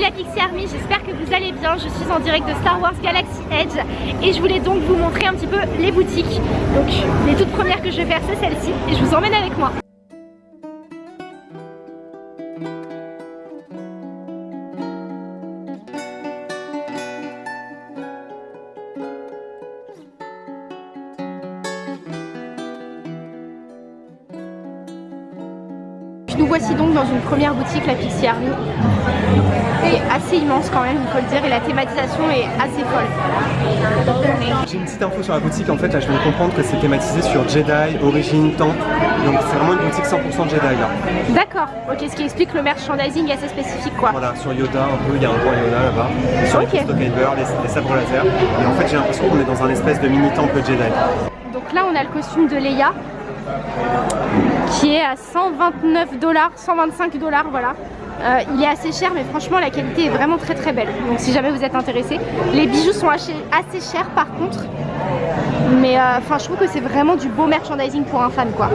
La Pixie Army, j'espère que vous allez bien. Je suis en direct de Star Wars Galaxy Edge et je voulais donc vous montrer un petit peu les boutiques. Donc les toutes premières que je vais faire c'est celle-ci et je vous emmène avec moi. Nous voici donc dans une première boutique, la Pixie Army. Immense quand même, il faut le dire, et la thématisation est assez folle. J'ai une petite info sur la boutique, en fait là je viens de comprendre que c'est thématisé sur Jedi, Origine, Temple, donc c'est vraiment une boutique 100% Jedi là. D'accord, ok, ce qui explique le merchandising assez spécifique quoi. Voilà, sur Yoda un peu, il y a un roi Yoda là-bas, sur Ok. les les, les sabres laser, et en fait j'ai l'impression qu'on est dans un espèce de mini temple Jedi. Donc là on a le costume de Leia qui est à 129 dollars, 125 dollars voilà. Euh, il est assez cher mais franchement la qualité est vraiment très très belle. Donc si jamais vous êtes intéressé, les bijoux sont assez, chers par contre. Mais euh, enfin je trouve que c'est vraiment du beau merchandising pour un fan quoi.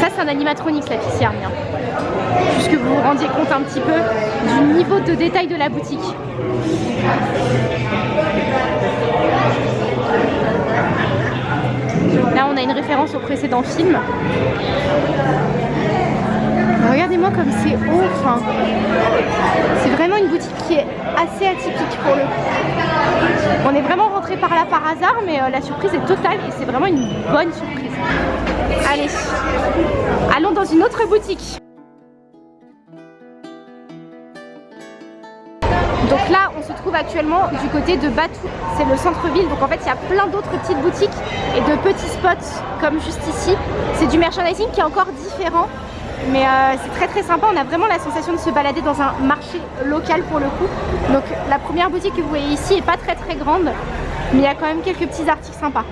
Ça c'est un animatronics la Pixie Army. hein. Juste que vous vous rendiez compte un petit peu du niveau de détail de la boutique. Là on a une référence au précédent film. Regardez-moi comme c'est haut, enfin, c'est vraiment une boutique qui est assez atypique pour le coup. On est vraiment rentré par là par hasard, mais euh, la surprise est totale et c'est vraiment une bonne surprise. Allez, allons dans une autre boutique. Donc là, on se trouve actuellement du côté de Batou, c'est le centre-ville. Donc en fait, il y a plein d'autres petites boutiques et de petits spots comme juste ici. C'est du merchandising qui est encore différent, mais euh, c'est très très sympa. On a vraiment la sensation de se balader dans un marché local pour le coup. Donc la première boutique que vous voyez ici est pas très très grande, mais il y a quand même quelques petits articles sympas.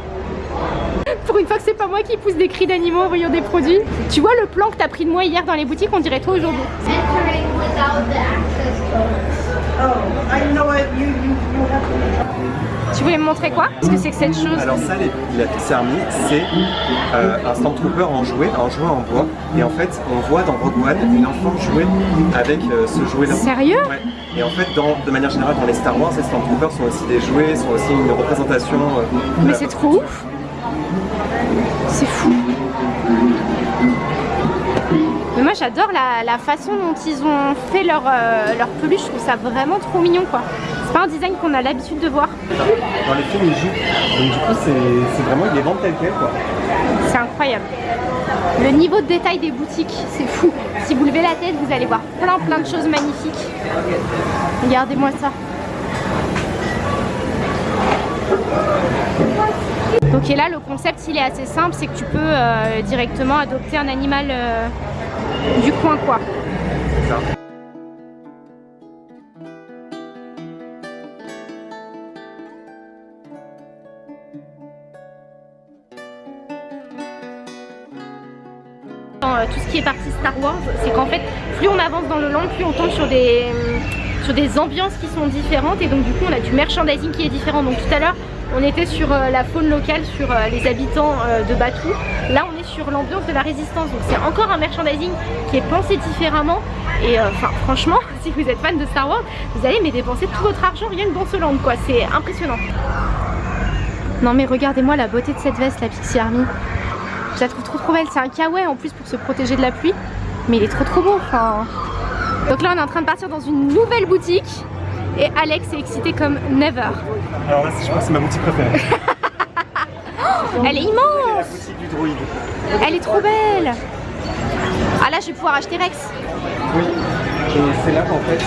Pour une fois que c'est pas moi qui pousse des cris d'animaux en voyant des produits. Tu vois le plan que t'as pris de moi hier dans les boutiques, on dirait toi aujourd'hui. Oh. Tu voulais me montrer quoi? Qu'est-ce que c'est que cette chose? Alors ça, les, la Pixie Army, c'est euh, un Stormtrooper en jouet, un jouet en bois, et en fait on voit dans Rogue One une enfant jouer avec euh, ce jouet-là. Sérieux? Ouais. Et en fait, dans, de manière générale, dans les Star Wars, les Stormtroopers sont aussi des jouets, sont aussi une représentation. euh, Mais c'est trop ouf C'est fou Mais moi j'adore la, la façon dont ils ont fait leur, euh, leur peluche, je trouve ça vraiment trop mignon quoi. C'est pas un design qu'on a l'habitude de voir. Dans les films, ils jouent. Donc du coup, c'est c'est vraiment, ils les vendent tel quel, quoi. C'est incroyable. Le niveau de détail des boutiques, c'est fou. Si vous levez la tête, vous allez voir plein plein de choses magnifiques. Regardez-moi ça. Donc et là, le concept, il est assez simple, c'est que tu peux euh, directement adopter un animal euh, du coin quoi. Ça. euh, tout ce qui est partie Star Wars, c'est qu'en fait, plus on avance dans le land, plus on tombe sur des, sur des ambiances qui sont différentes et donc du coup on a du merchandising qui est différent. Donc tout à l'heure, on était sur euh, la faune locale, sur euh, les habitants euh, de Batuu. Là, on est sur l'ambiance de la résistance. Donc c'est encore un merchandising qui est pensé différemment. Et franchement, si vous êtes fan de Star Wars, vous allez mais dépenser tout votre argent rien que dans ce land, quoi. C'est impressionnant. Non mais regardez-moi la beauté de cette veste, la Pixie Army. Je la trouve trop trop belle, c'est un kawaii en plus pour se protéger de la pluie. Mais il est trop trop beau, enfin... Donc là on est en train de partir dans une nouvelle boutique. Et Alex est excité comme never. Alors là, je pense que c'est ma boutique préférée. Elle est la immense boutique du droïde. Elle est trop belle Ah là je vais pouvoir acheter Rex. Oui. Et c'est là qu'en fait,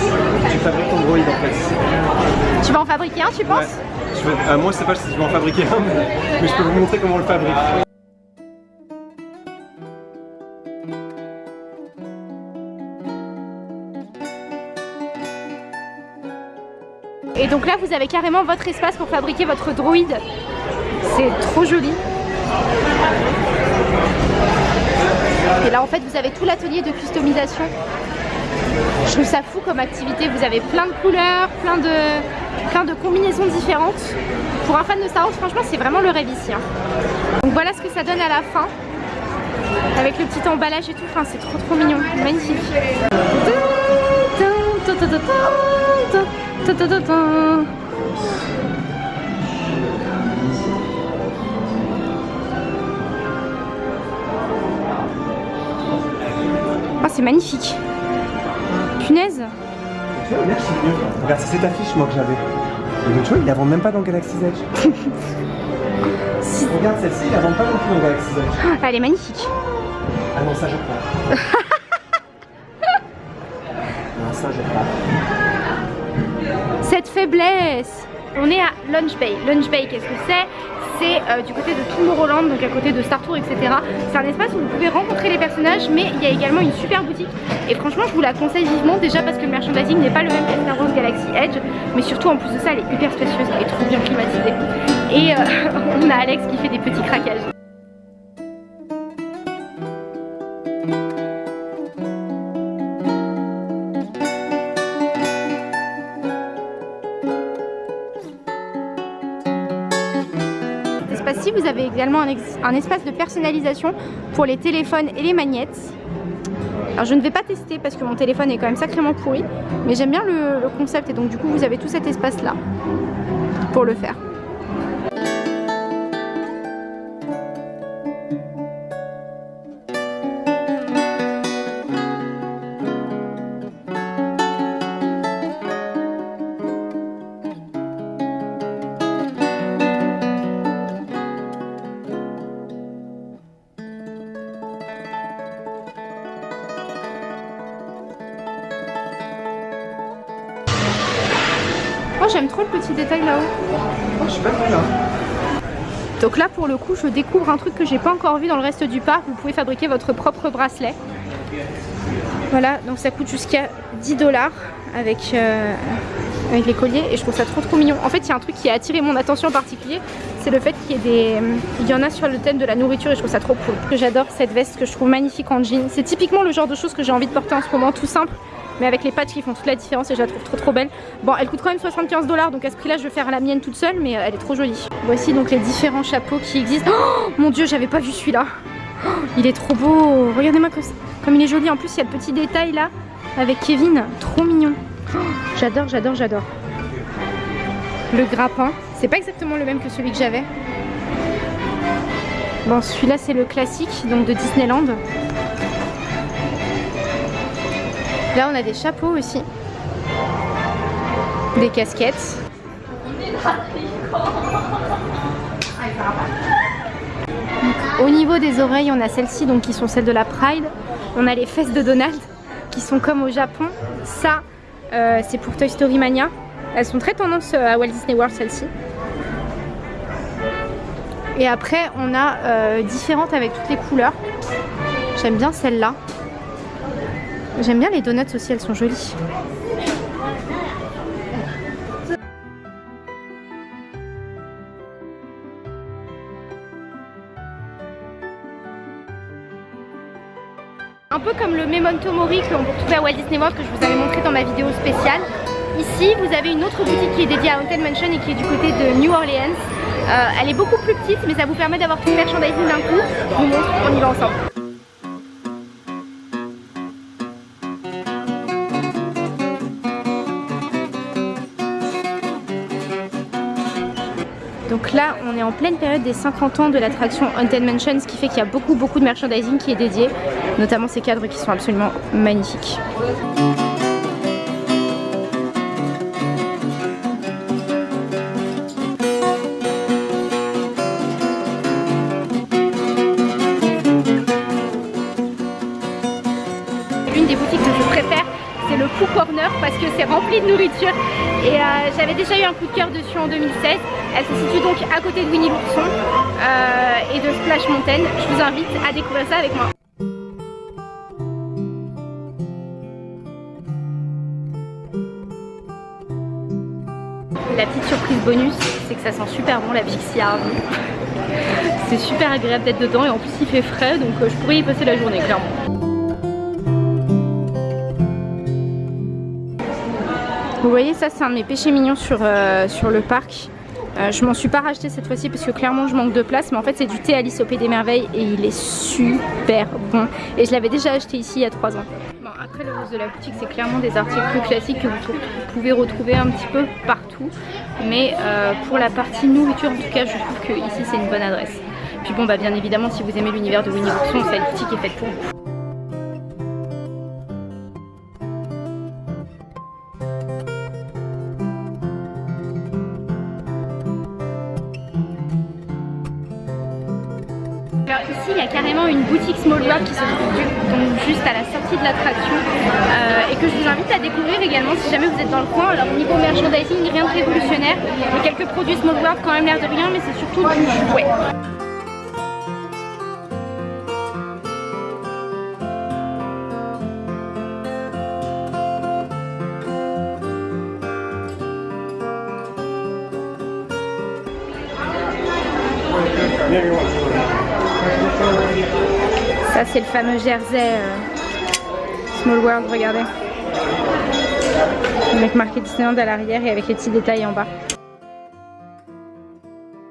tu fabriques ton droïde en fait. Tu vas en fabriquer un tu penses? Ouais. Je vais- euh, moi, je sais pas si je vais en fabriquer un, mais, mais je peux vous montrer comment on le fabrique. Et donc là vous avez carrément votre espace pour fabriquer votre droïde. C'est trop joli. Et là en fait vous avez tout l'atelier de customisation. Je trouve ça fou comme activité, vous avez plein de couleurs, plein de, combinaisons différentes. pour un fan de Star Wars, franchement, c'est vraiment le rêve ici. Hein. Donc voilà ce que ça donne à la fin. Avec le petit emballage et tout, enfin, c'est trop trop mignon, magnifique. Oh, c'est magnifique. Punaise. Regarde, c'est cette affiche moi que j'avais. Donc tu vois, ils la vendent même pas dans Galaxy's Edge. Regarde celle-ci, ils la vendent pas non plus dans Galaxy's Edge. Elle est magnifique. Ah non, ça je prends. faiblesse On est à Lunch Bay. Lunch Bay, qu'est-ce que c'est? C'est euh, du côté de Tomorrowland, donc à côté de Star Tour, etc. C'est un espace où vous pouvez rencontrer les personnages, mais il y a également une super boutique. Et franchement, je vous la conseille vivement, déjà parce que le merchandising n'est pas le même que Star Wars Galaxy Edge, mais surtout en plus de ça, elle est hyper spacieuse, est trop bien climatisée. Et euh, on a Alex qui fait des petits craquages. Un, espace de personnalisation pour les téléphones et les magnettes. Alors je ne vais pas tester parce que mon téléphone est quand même sacrément pourri, mais j'aime bien le concept et donc du coup vous avez tout cet espace là pour le faire. Oh je suis pas là. Donc là pour le coup je découvre un truc que j'ai pas encore vu dans le reste du parc. Vous pouvez fabriquer votre propre bracelet. Voilà donc ça coûte jusqu'à 10 dollars avec, euh, avec les colliers et je trouve ça trop trop mignon. En fait il y a un truc qui a attiré mon attention en particulier. C'est le fait qu'il y des... Il y en a sur le thème de la nourriture et je trouve ça trop cool. J'adore cette veste que je trouve magnifique en jean. C'est typiquement le genre de choses que j'ai envie de porter en ce moment tout simple mais avec les patchs qui font toute la différence et je la trouve trop trop belle. Bon elle coûte quand même 75 dollars donc à ce prix là je vais faire la mienne toute seule mais euh, elle est trop jolie. Voici donc les différents chapeaux qui existent. Oh mon dieu j'avais pas vu celui-là. Oh, il est trop beau. Regardez-moi comme il est joli. En plus il y a le petit détail là avec Kevin. Trop mignon. Oh, j'adore j'adore j'adore. Le grappin. C'est pas exactement le même que celui que j'avais. Bon celui-là c'est le classique donc de Disneyland. Là on a des chapeaux aussi. Des casquettes. Au niveau des oreilles on a celles-ci donc qui sont celles de la Pride. On a les fesses de Donald qui sont comme au Japon. Ça euh, c'est pour Toy Story Mania. Elles sont très tendance euh, à Walt Disney World celles-ci. Et après on a euh, différentes avec toutes les couleurs. J'aime bien celle-là. J'aime bien les donuts aussi, elles sont jolies. Un peu comme le Memento Mori qu'on peut retrouver à Walt Disney World que je vous avais montré dans ma vidéo spéciale. Ici, vous avez une autre boutique qui est dédiée à Haunted Mansion et qui est du côté de New Orleans. Euh, elle est beaucoup plus petite, mais ça vous permet d'avoir tout le merchandising d'un coup. Je vous montre, on y va ensemble. Donc là, on est en pleine période des 50 ans de l'attraction Haunted Mansion, ce qui fait qu'il y a beaucoup beaucoup de merchandising qui est dédié, notamment ces cadres qui sont absolument magnifiques. L'une des boutiques que je préfère c'est le Pooh Corner parce que c'est rempli de nourriture et euh, j'avais déjà eu un coup de cœur dessus en 2016 elle se situe donc à côté de Winnie l'ourson euh, et de Splash Mountain je vous invite à découvrir ça avec moi La petite surprise bonus, c'est que ça sent super bon la Pixie Harvey. c'est super agréable d'être dedans et en plus il fait frais donc euh, je pourrais y passer la journée clairement. Vous voyez ça c'est un de mes péchés mignons sur, euh, sur le parc. Euh, je m'en suis pas racheté cette fois-ci parce que clairement je manque de place mais en fait c'est du thé Alice au Pays des Merveilles et il est super bon et je l'avais déjà acheté ici il y a 3 ans. Bon après le reste de la boutique c'est clairement des articles plus classiques que vous pouvez retrouver un petit peu partout mais euh, pour la partie nourriture en tout cas je trouve que ici c'est une bonne adresse. Puis bon bah bien évidemment si vous aimez l'univers de Winnie Ourson cette boutique est faite pour vous. Une boutique Small qui se trouve juste à la sortie de l'attraction euh, et que je vous invite à découvrir également si jamais vous êtes dans le coin. Alors au niveau merchandising rien de révolutionnaire, mais quelques produits Small quand même l'air de rien mais c'est surtout du jouet. C'est le fameux jersey euh, Small World, regardez. Avec marqué Disneyland à l'arrière et avec les petits détails en bas.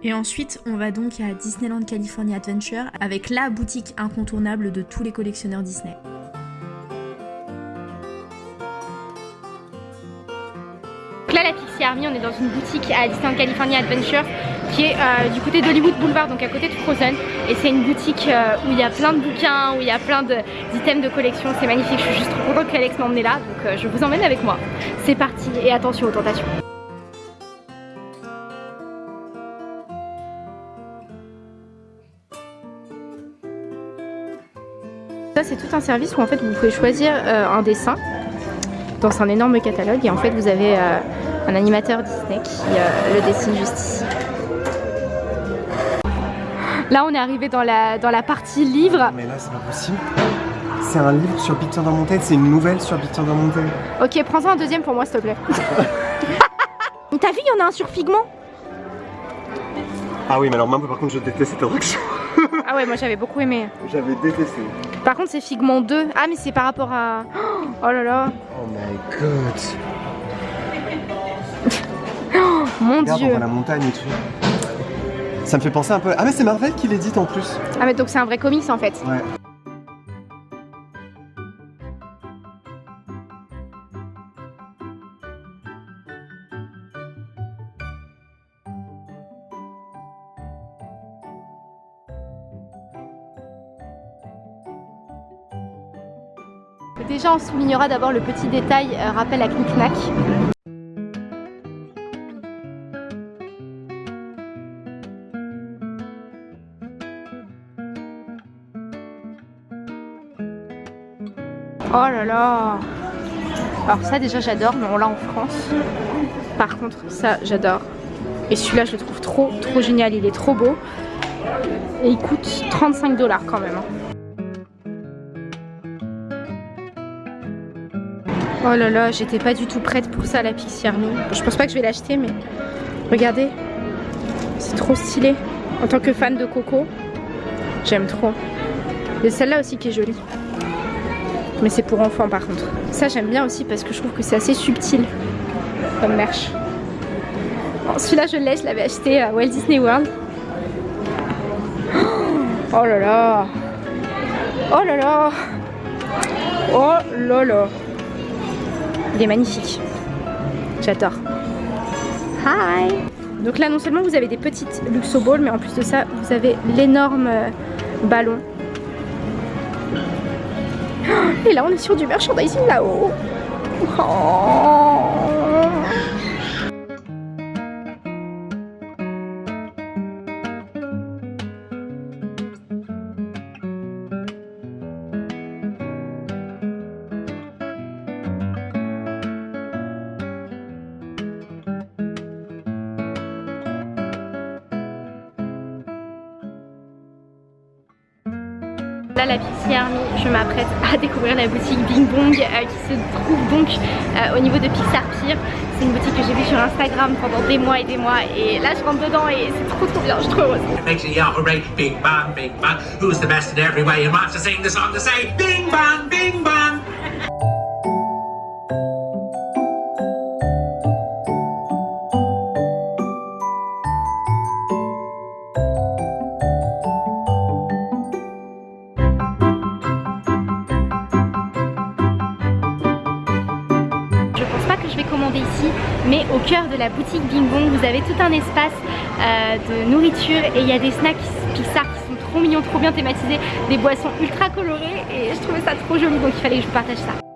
Et ensuite, on va donc à Disneyland California Adventure avec la boutique incontournable de tous les collectionneurs Disney. On est dans une boutique à Disneyland California Adventure qui est euh, du côté d'Hollywood Boulevard, donc à côté de Frozen. Et c'est une boutique euh, où il y a plein de bouquins, où il y a plein d'items de, collection. C'est magnifique, je suis juste trop contente qu'Alex m'emmène là, donc euh, je vous emmène avec moi. C'est parti et attention aux tentations. Ça c'est tout un service où en fait vous pouvez choisir un dessin dans un énorme catalogue et en fait vous avez un animateur Disney qui euh, le dessine juste ici. Là on est arrivé dans la, dans la partie livre. Mais là c'est pas possible. C'est un livre sur Big Thunder Mountain, c'est une nouvelle sur Big Thunder Mountain. Ok, prends-en un deuxième pour moi s'il te plaît. T'as vu, il y en a un sur Figment? Ah oui, mais alors moi par contre je déteste cette attraction. ah ouais, moi j'avais beaucoup aimé. J'avais détesté. Par contre c'est Figment 2. Ah mais c'est par rapport à... Oh là là. Oh my god. Mon Regarde, dieu. on voit la montagne et tout. Ça me fait penser un peu... Ah mais c'est Marvel qui l'édite en plus. Ah mais donc c'est un vrai comics en fait. Ouais. Déjà on soulignera d'abord le petit détail euh, rappel à Knick-Knack. Oh là là Alors ça déjà j'adore mais on l'a en France. Par contre ça j'adore. Et celui-là je le trouve trop trop génial, il est trop beau. Et il coûte 35 dollars quand même. hein. Oh là là, j'étais pas du tout prête pour ça la Pixie Army. Je pense pas que je vais l'acheter mais regardez, c'est trop stylé. En tant que fan de Coco, j'aime trop. Et celle-là aussi qui est jolie. Mais c'est pour enfants par contre. Ça j'aime bien aussi parce que je trouve que c'est assez subtil comme merch. Bon, Celui-là je l'ai, je l'avais acheté à Walt Disney World. Oh là là Oh là là Oh là là Il est magnifique. J'adore. Hi Donc là non seulement vous avez des petites Luxo Balls mais en plus de ça vous avez l'énorme euh, ballon. Et là on est sur du merchandising là-haut. Oh. La Pixie Army, je m'apprête à découvrir la boutique Bing Bong euh, qui se trouve donc euh, au niveau de Pixar Pier. C'est une boutique que j'ai vue sur Instagram pendant des mois et des mois et là je rentre dedans et c'est trop trop bien, je suis trop heureuse. La boutique Bing Bong, vous avez tout un espace euh, de nourriture et il y a des snacks Pixar qui sont trop mignons, trop bien thématisés, des boissons ultra colorées et je trouvais ça trop joli donc il fallait que je vous partage ça.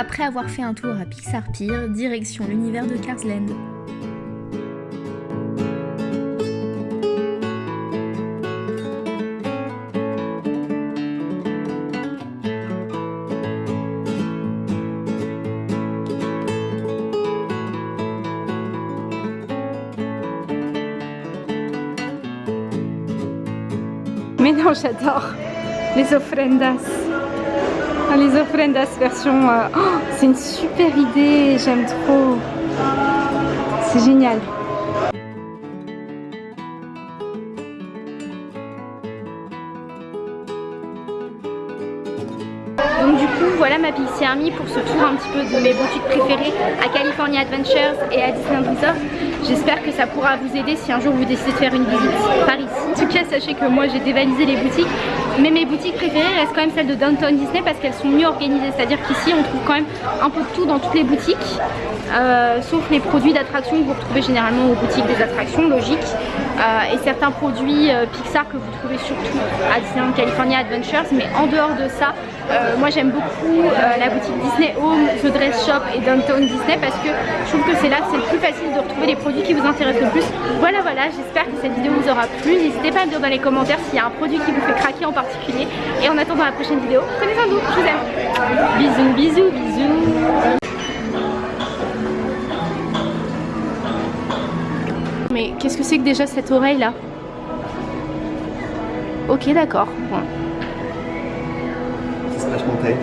Après avoir fait un tour à Pixar Pier, direction l'univers de Cars Land. Mais non, j'adore les ofrendas. Les ofrendas version... euh, oh, c'est une super idée, j'aime trop. C'est génial. Donc du coup voilà ma Pixie Army pour ce tour un petit peu de mes boutiques préférées à California Adventures et à Disneyland Resort. J'espère que ça pourra vous aider si un jour vous décidez de faire une visite par ici. En tout cas sachez que moi j'ai dévalisé les boutiques mais mes boutiques préférées restent quand même celles de Downtown Disney parce qu'elles sont mieux organisées. C'est à dire qu'ici on trouve quand même un peu de tout dans toutes les boutiques euh, sauf les produits d'attraction que vous retrouvez généralement aux boutiques des attractions, logique et certains produits euh, Pixar que vous trouvez surtout à Disneyland California Adventures mais en dehors de ça euh, moi j'aime beaucoup euh, la boutique Disney Home, The Dress Shop et Downtown Disney parce que je trouve que c'est là que c'est le plus facile de retrouver les produits qui vous intéressent le plus. Voilà voilà, j'espère que cette vidéo vous aura plu. N'hésitez pas à me dire dans les commentaires s'il y a un produit qui vous fait craquer en particulier. Et en attendant la prochaine vidéo, prenez soin de vous, je vous aime. Bisous, bisous, bisous. Mais qu'est-ce que c'est que déjà cette oreille là Ok d'accord, bon. Splash Mountain.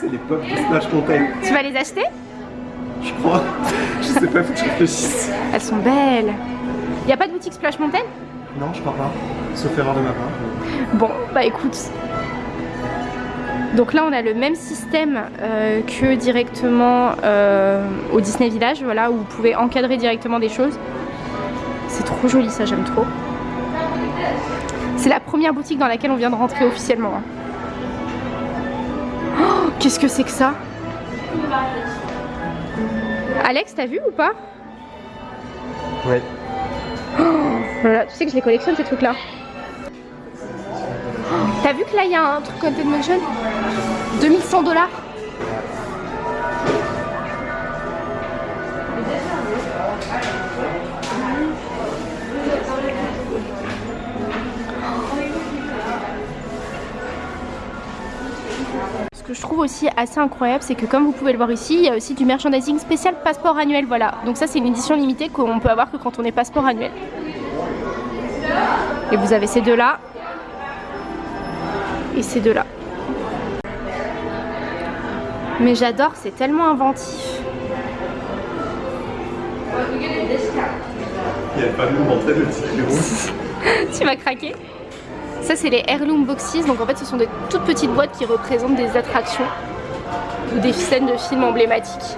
c'est les pop de Splash Mountain. Tu vas les acheter Je crois. Je sais pas, faut que je réfléchisse. Elles sont belles. Y a pas de boutique Splash Mountain Non, je crois pas. Sauf erreur de ma part. Bon, bah écoute. Donc là, on a le même système euh, que directement euh, au Disney Village, voilà, où vous pouvez encadrer directement des choses. C'est trop joli, ça, j'aime trop. C'est la première boutique dans laquelle on vient de rentrer officiellement. hein. Oh, Qu'est-ce que c'est que ça? Alex, t'as vu ou pas? Ouais. Voilà, tu sais que je les collectionne ces trucs là. T'as vu que là il y a un truc Content Motion? 2100 dollars que je trouve aussi assez incroyable, c'est que comme vous pouvez le voir ici, il y a aussi du merchandising spécial passeport annuel, voilà. Donc ça c'est une édition limitée qu'on peut avoir que quand on est passeport annuel. Et vous avez ces deux-là. Et ces deux-là. Mais j'adore, c'est tellement inventif. Il y a pas de montrer le petit tu m'as craqué Ça c'est les Heirloom Boxes, donc en fait ce sont des toutes petites boîtes qui représentent des attractions ou des scènes de films emblématiques.